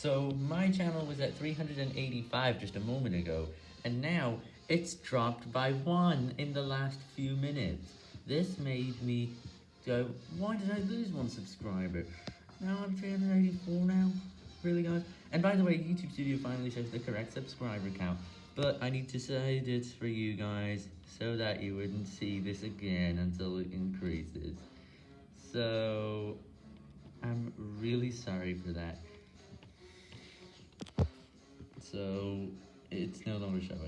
So my channel was at 385 just a moment ago, and now it's dropped by one in the last few minutes. This made me go, why did I lose one subscriber? Now I'm 384 now. Really guys? And by the way, YouTube Studio finally shows the correct subscriber count, but I need to say this for you guys, so that you wouldn't see this again until it increases. So, I'm really sorry for that. So, it's no longer showing.